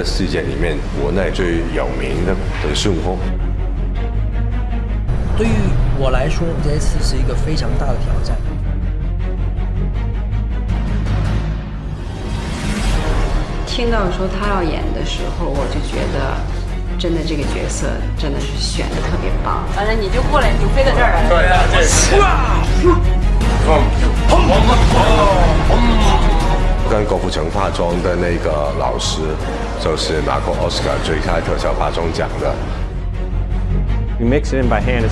的世界里面，国内最有名的就是孙悟空。对于我来说，这一次是一个非常大的挑战。听到说他要演的时候，我就觉得，真的这个角色真的是选的特别棒。反正你就过来，你就飞到这儿来了。对啊，这是。跟郭富城化妆的那个老师，就是拿过奥斯卡最佳特效化妆奖的。You mix it in by hand.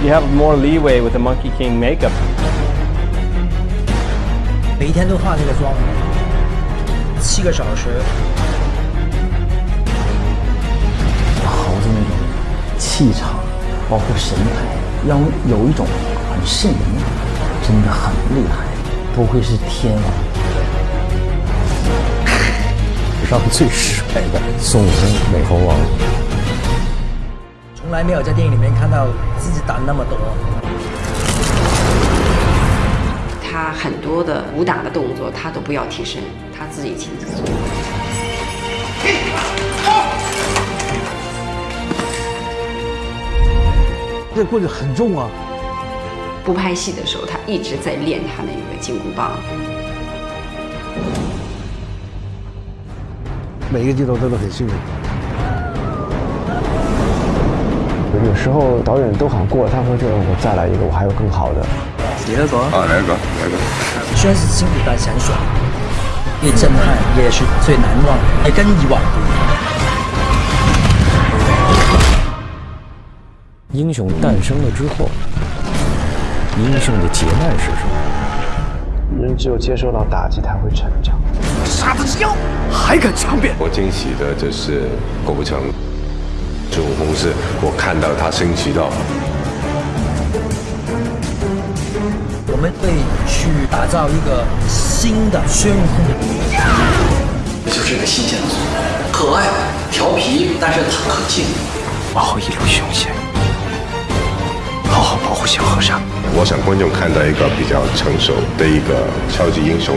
You have more leeway with the Monkey King makeup. 每一天都化这个妆，七个小时。猴子那种气场，包括神态，要有一种很瘆人感，真的很厉害，不愧是天王。史上最帅的孙悟空美猴王。从来没有在电影里面看到自己打那么多。他很多的武打的动作，他都不要替身，他自己亲自做。这棍子很重啊！不拍戏的时候，他一直在练他那个金箍棒。每一个镜头真的很幸运。有时候导演都喊过了，他会觉得我再来一个，我还有更好的。第二个啊，来一个，来一个。虽然是辛苦但很爽，越震撼也是最难忘，也跟以往不一样。英雄诞生了之后，英雄的劫难是什么？人只有接受到打击，才会成长。杀他之妖，还敢强辩？我惊喜的就是郭富城。孙悟空是我看到他升级到，我们会去打造一个新的孙悟空。这就是一个新鲜的孙悟空，可爱、调皮，但是他可敬。往后一路我想观众看到一个比较成熟的一个超级英雄。